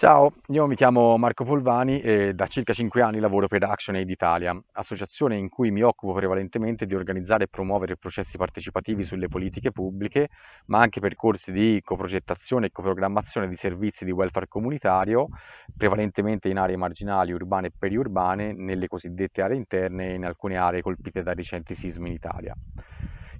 Ciao, io mi chiamo Marco Polvani e da circa 5 anni lavoro per ActionAid Italia, associazione in cui mi occupo prevalentemente di organizzare e promuovere processi partecipativi sulle politiche pubbliche, ma anche percorsi di coprogettazione e coprogrammazione di servizi di welfare comunitario, prevalentemente in aree marginali, urbane e periurbane, nelle cosiddette aree interne e in alcune aree colpite da recenti sismi in Italia.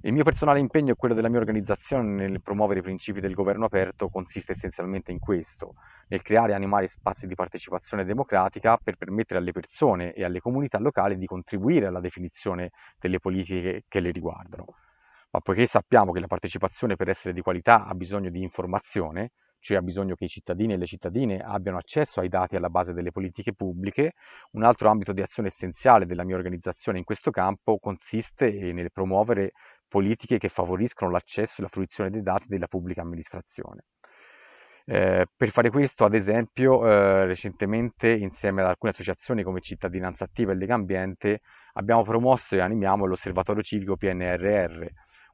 Il mio personale impegno e quello della mia organizzazione nel promuovere i principi del governo aperto consiste essenzialmente in questo, nel creare e animare spazi di partecipazione democratica per permettere alle persone e alle comunità locali di contribuire alla definizione delle politiche che le riguardano. Ma poiché sappiamo che la partecipazione per essere di qualità ha bisogno di informazione, cioè ha bisogno che i cittadini e le cittadine abbiano accesso ai dati alla base delle politiche pubbliche. Un altro ambito di azione essenziale della mia organizzazione in questo campo consiste nel promuovere politiche che favoriscono l'accesso e la fruizione dei dati della pubblica amministrazione. Eh, per fare questo, ad esempio, eh, recentemente insieme ad alcune associazioni come Cittadinanza Attiva e Lega Ambiente abbiamo promosso e animiamo l'Osservatorio Civico PNRR,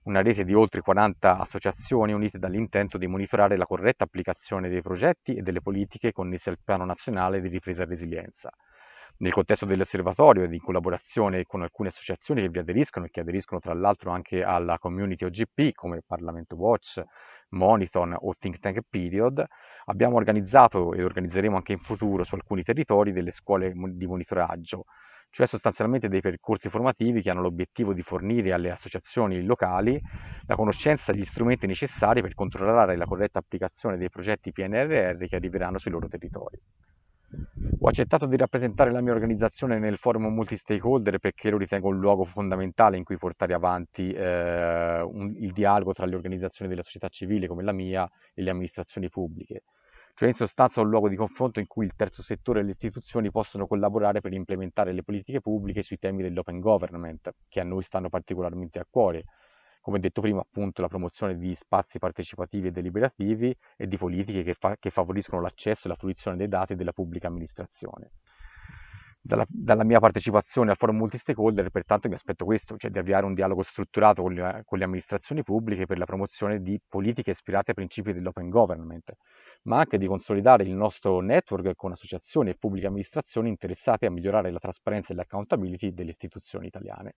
una rete di oltre 40 associazioni unite dall'intento di monitorare la corretta applicazione dei progetti e delle politiche connesse al Piano Nazionale di Ripresa e Resilienza. Nel contesto dell'osservatorio ed in collaborazione con alcune associazioni che vi aderiscono e che aderiscono tra l'altro anche alla community OGP come Parlamento Watch, Moniton o Think Tank Period, abbiamo organizzato e organizzeremo anche in futuro su alcuni territori delle scuole di monitoraggio, cioè sostanzialmente dei percorsi formativi che hanno l'obiettivo di fornire alle associazioni locali la conoscenza e gli strumenti necessari per controllare la corretta applicazione dei progetti PNRR che arriveranno sui loro territori. Ho accettato di rappresentare la mia organizzazione nel forum multi-stakeholder perché lo ritengo un luogo fondamentale in cui portare avanti eh, un, il dialogo tra le organizzazioni della società civile come la mia e le amministrazioni pubbliche. Cioè in sostanza un luogo di confronto in cui il terzo settore e le istituzioni possono collaborare per implementare le politiche pubbliche sui temi dell'open government, che a noi stanno particolarmente a cuore, come detto prima, appunto la promozione di spazi partecipativi e deliberativi e di politiche che, fa- che favoriscono l'accesso e la fruizione dei dati della pubblica amministrazione. Dalla, dalla, mia partecipazione al forum multi-stakeholder, pertanto, mi aspetto questo, cioè di avviare un dialogo strutturato con le, con le, amministrazioni pubbliche per la promozione di politiche ispirate ai principi dell'open government, ma anche di consolidare il nostro network con associazioni e pubbliche amministrazioni interessate a migliorare la trasparenza e l'accountability delle istituzioni italiane.